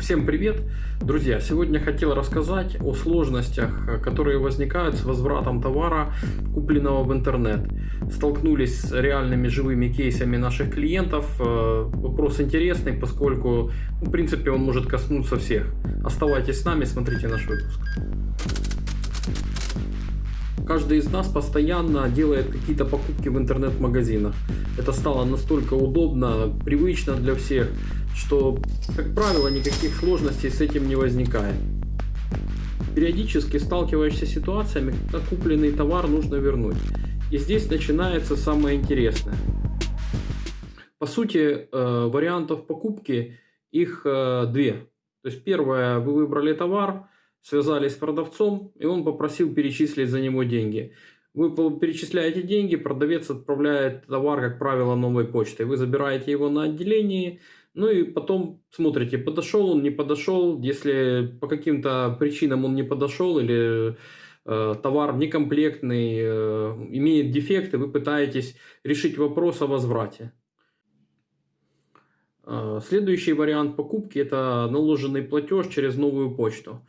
Всем привет! Друзья, сегодня хотел рассказать о сложностях, которые возникают с возвратом товара, купленного в интернет. Столкнулись с реальными живыми кейсами наших клиентов. Э, вопрос интересный, поскольку, в принципе, он может коснуться всех. Оставайтесь с нами, смотрите наш выпуск. Каждый из нас постоянно делает какие-то покупки в интернет-магазинах. Это стало настолько удобно, привычно для всех, что, как правило, никаких сложностей с этим не возникает. Периодически сталкиваешься с ситуациями, когда купленный товар нужно вернуть. И здесь начинается самое интересное. По сути, э, вариантов покупки их э, две. То есть первое, вы выбрали товар, связались с продавцом, и он попросил перечислить за него деньги. Вы перечисляете деньги, продавец отправляет товар, как правило, новой почтой. Вы забираете его на отделении, ну и потом смотрите, подошел он, не подошел. Если по каким-то причинам он не подошел или э, товар некомплектный, э, имеет дефекты, вы пытаетесь решить вопрос о возврате. Э, следующий вариант покупки – это наложенный платеж через новую почту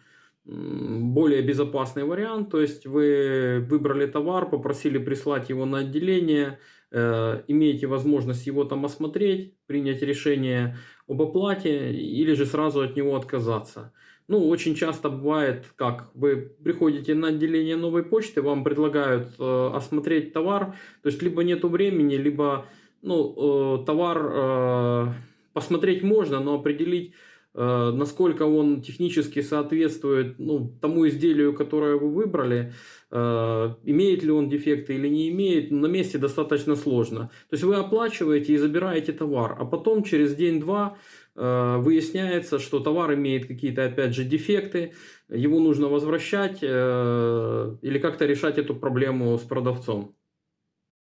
более безопасный вариант, то есть вы выбрали товар, попросили прислать его на отделение, э, имеете возможность его там осмотреть, принять решение об оплате или же сразу от него отказаться. Ну, очень часто бывает, как вы приходите на отделение новой почты, вам предлагают э, осмотреть товар, то есть либо нету времени, либо ну, э, товар э, посмотреть можно, но определить насколько он технически соответствует ну, тому изделию, которое вы выбрали, э, имеет ли он дефекты или не имеет, на месте достаточно сложно. То есть вы оплачиваете и забираете товар, а потом через день-два э, выясняется, что товар имеет какие-то, опять же, дефекты, его нужно возвращать или как-то решать эту проблему с продавцом.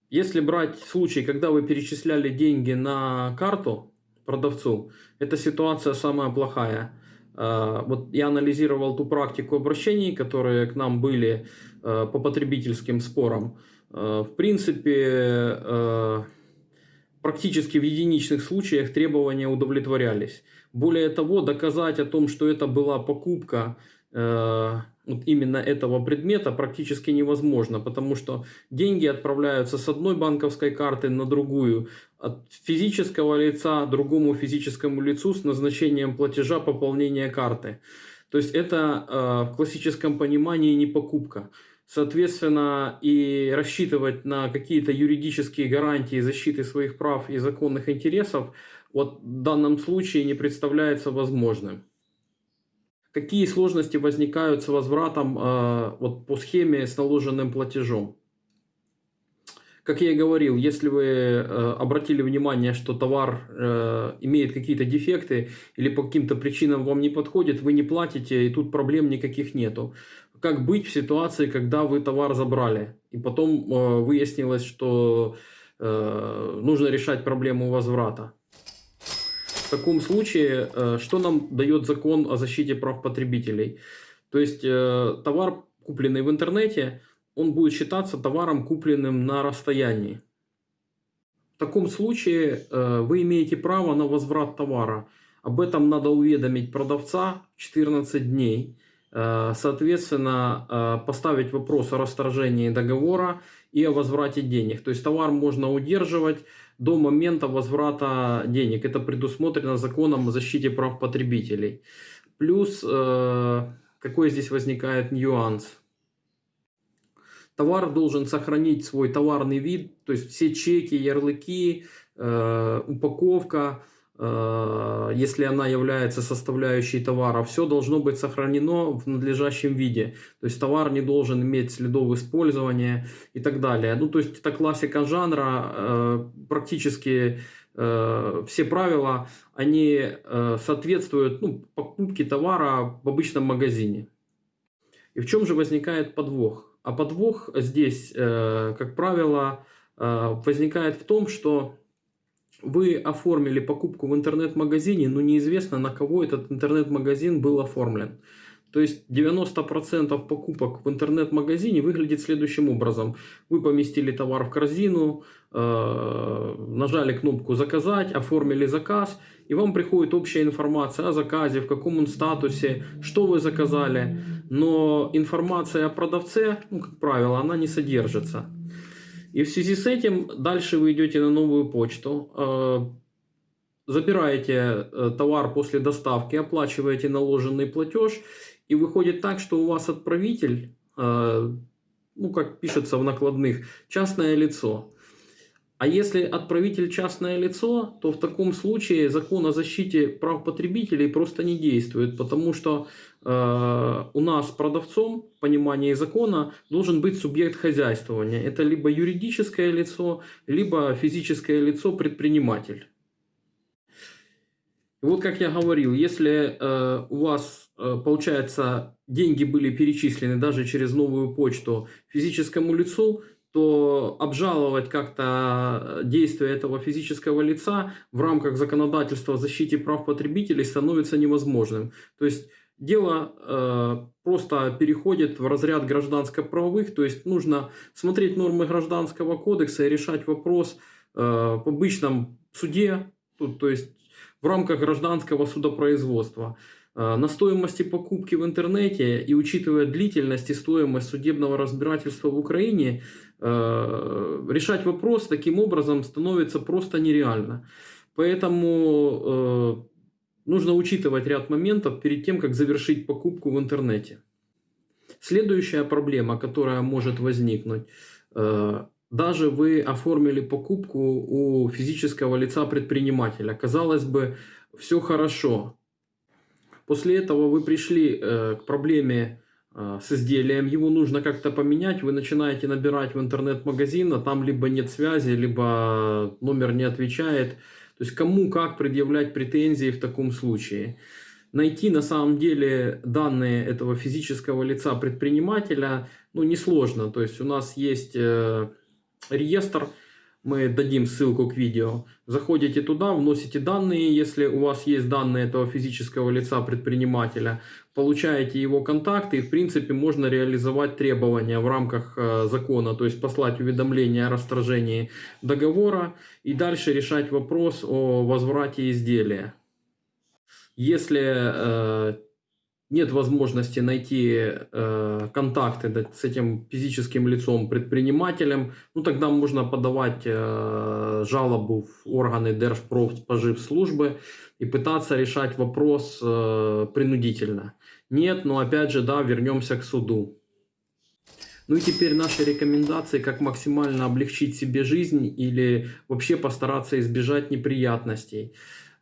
Если брать случай, когда вы перечисляли деньги на карту, продавцу. Эта ситуация самая плохая. А, вот я анализировал ту практику обращений, которые к нам были а, по потребительским спорам. А, в принципе, практически в единичных случаях требования удовлетворялись. Более того, доказать о том, что это была покупка вот именно этого предмета практически невозможно, потому что деньги отправляются с одной банковской карты на другую, от физического лица другому физическому лицу с назначением платежа пополнения карты. То есть это э, в классическом понимании не покупка. Соответственно, и рассчитывать на какие-то юридические гарантии защиты своих прав и законных интересов вот в данном случае не представляется возможным. Какие сложности возникают с возвратом э, вот по схеме с наложенным платежом? Как я и говорил, если вы э, обратили внимание, что товар э, имеет какие-то дефекты или по каким-то причинам вам не подходит, вы не платите и тут проблем никаких нету. Как быть в ситуации, когда вы товар забрали и потом э, выяснилось, что э, нужно решать проблему возврата? В таком случае, э, что нам дает закон о защите прав потребителей? То есть э, товар, купленный в интернете, он будет считаться товаром, купленным на расстоянии. В таком случае э, вы имеете право на возврат товара. Об этом надо уведомить продавца 14 дней. Соответственно, поставить вопрос о расторжении договора и о возврате денег. То есть товар можно удерживать до момента возврата денег. Это предусмотрено законом о защите прав потребителей. Плюс, э, какой здесь возникает нюанс? Товар должен сохранить свой товарный вид, то есть все чеки, ярлыки, э, упаковка, Э, если она является составляющей товара, все должно быть сохранено в надлежащем виде. То есть товар не должен иметь следов использования и так далее. Ну, то есть это классика жанра, э, практически э, все правила, они соответствуют ну, покупке товара в обычном магазине. И в чем же возникает подвох? А подвох здесь, как правило, возникает в том, что вы оформили покупку в интернет-магазине, но неизвестно, на кого этот интернет-магазин был оформлен. То есть 90% покупок в интернет-магазине выглядит следующим образом. Вы поместили товар в корзину, э, нажали кнопку «Заказать», оформили заказ, и вам приходит общая информация о заказе, в каком он статусе, что вы заказали. Но информация о продавце, ну, как правило, она не содержится. И в связи с этим дальше вы идете на новую почту, э, забираете э, товар после доставки, оплачиваете наложенный платеж, и выходит так, что у вас отправитель, э, ну как пишется в накладных, частное лицо. А если отправитель частное лицо, то в таком случае закон о защите прав потребителей просто не действует, потому что э, у нас продавцом в закона должен быть субъект хозяйствования. Это либо юридическое лицо, либо физическое лицо предприниматель. И вот как я говорил, если э, у вас, э, получается, деньги были перечислены даже через новую почту физическому лицу, то обжаловать как-то действия этого физического лица в рамках законодательства о защите прав потребителей становится невозможным. То есть дело э, просто переходит в разряд гражданско-правовых, то есть нужно смотреть нормы гражданского кодекса и решать вопрос э, в обычном суде, тут, то есть в рамках гражданского судопроизводства. Э, на стоимости покупки в интернете и учитывая длительность и стоимость судебного разбирательства в Украине, э, решать вопрос таким образом становится просто нереально. Поэтому э, нужно учитывать ряд моментов перед тем, как завершить покупку в интернете. Следующая проблема, которая может возникнуть, даже вы оформили покупку у физического лица предпринимателя. Казалось бы, все хорошо. После этого вы пришли э, к проблеме э, с изделием, его нужно как-то поменять, вы начинаете набирать в интернет-магазин, а там либо нет связи, либо номер не отвечает. То есть кому как предъявлять претензии в таком случае. Найти на самом деле данные этого физического лица предпринимателя ну, несложно. То есть у нас есть э, реестр, мы дадим ссылку к видео. Заходите туда, вносите данные, если у вас есть данные этого физического лица предпринимателя, получаете его контакты и в принципе можно реализовать требования в рамках э, закона, то есть послать уведомление о расторжении договора и дальше решать вопрос о возврате изделия. Если э, нет возможности найти э, контакты с этим физическим лицом, предпринимателем, ну тогда можно подавать э, жалобу в органы Держпродспоживслужбы и пытаться решать вопрос э, принудительно. Нет, но опять же, да, вернемся к суду. Ну и теперь наши рекомендации, как максимально облегчить себе жизнь или вообще постараться избежать неприятностей.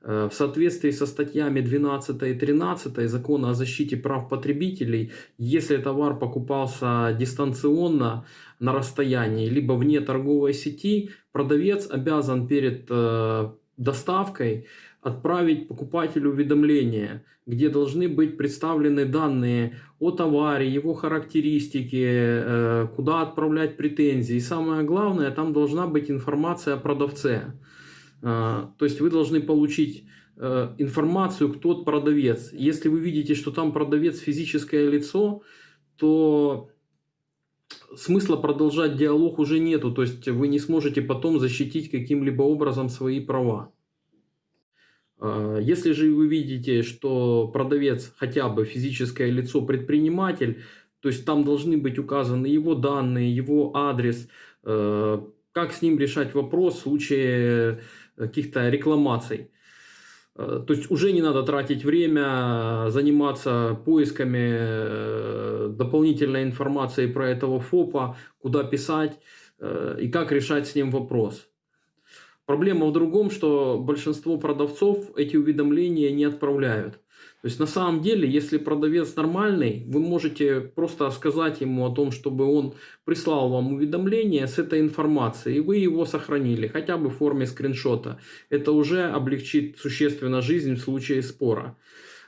Э, в соответствии со статьями 12 и 13 Закона о защите прав потребителей, если товар покупался дистанционно на расстоянии, либо вне торговой сети, продавец обязан перед э, доставкой отправить покупателю уведомление, где должны быть представлены данные о товаре, его характеристики, э, куда отправлять претензии. И самое главное, там должна быть информация о продавце. А, то есть вы должны получить э, информацию, кто продавец. Если вы видите, что там продавец физическое лицо, то смысла продолжать диалог уже нету. То есть вы не сможете потом защитить каким-либо образом свои права. А, если же вы видите, что продавец хотя бы физическое лицо предприниматель, то есть там должны быть указаны его данные, его адрес, э, как с ним решать вопрос в случае каких-то рекламаций. Э, то есть уже не надо тратить время, заниматься поисками э, дополнительной информации про этого ФОПа, куда писать э, и как решать с ним вопрос. Проблема в другом, что большинство продавцов эти уведомления не отправляют. То есть на самом деле, если продавец нормальный, вы можете просто сказать ему о том, чтобы он прислал вам уведомление с этой информацией, и вы его сохранили, хотя бы в форме скриншота. Это уже облегчит существенно жизнь в случае спора.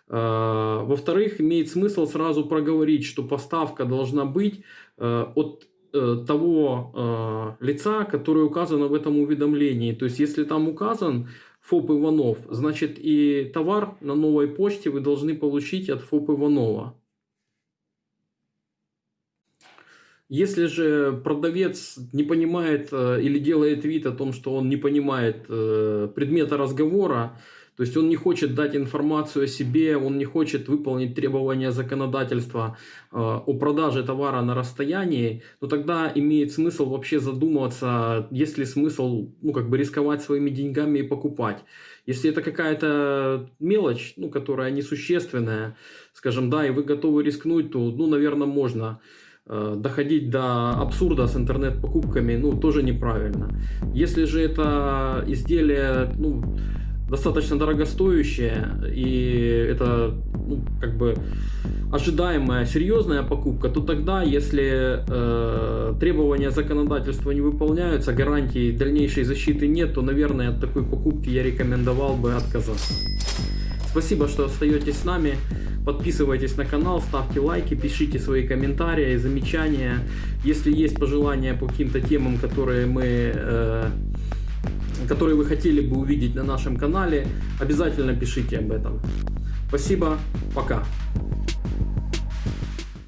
А, во-вторых, имеет смысл сразу проговорить, что поставка должна быть э, от э, того э, лица, которое указано в этом уведомлении. То есть, если там указан ФОП Иванов, значит и товар на новой почте вы должны получить от ФОП Иванова. Если же продавец не понимает э, или делает вид о том, что он не понимает э, предмета разговора, то есть он не хочет дать информацию о себе, он не хочет выполнить требования законодательства э, о продаже товара на расстоянии, то тогда имеет смысл вообще задумываться, есть ли смысл ну, как бы рисковать своими деньгами и покупать. Если это какая-то мелочь, ну, которая несущественная, скажем, да, и вы готовы рискнуть, то, ну, наверное, можно э, доходить до абсурда с интернет-покупками, ну, тоже неправильно. Если же это изделие, ну, достаточно дорогостоящее, и это ну, как бы ожидаемая серьезная покупка, то тогда, если э, требования законодательства не выполняются, гарантии дальнейшей защиты нет, то, наверное, от такой покупки я рекомендовал бы отказаться. Спасибо, что остаетесь с нами. Подписывайтесь на канал, ставьте лайки, пишите свои комментарии, замечания. Если есть пожелания по каким-то темам, которые мы э, которые вы хотели бы увидеть на нашем канале, обязательно пишите об этом. Спасибо, пока.